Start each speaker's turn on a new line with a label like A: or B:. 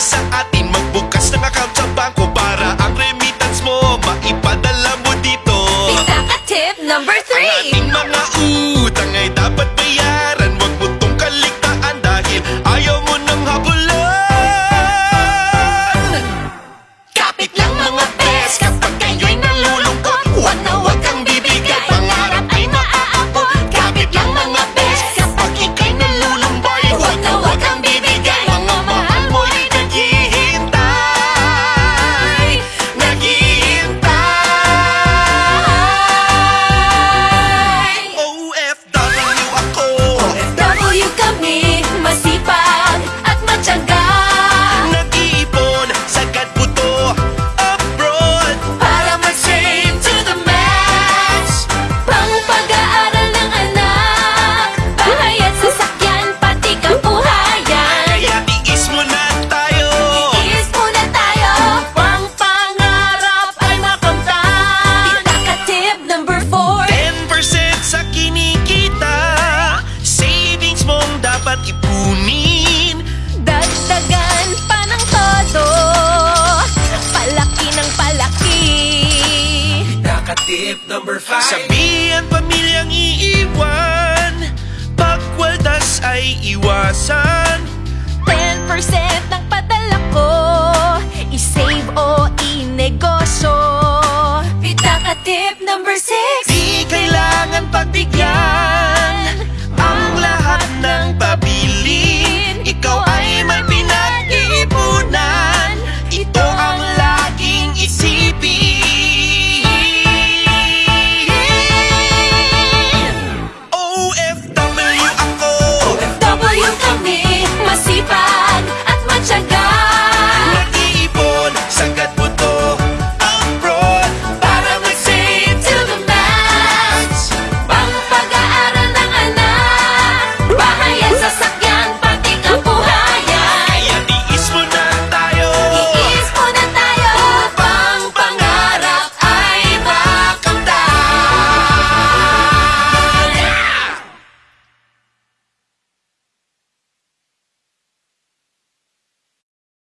A: sa atin Magbukas ng account sa bangko Para ang remittance mo Maipadala mo dito.
B: Tip number 3 Ang
A: ating mga
B: tip
C: number 5
A: Sabihan pamilyang iiwan. Pagwaldas ay iwasan.
B: 10% ng padala ko. I-save o i-negosyo. Pitaka tip number 6
A: Di kailangan pagbigyan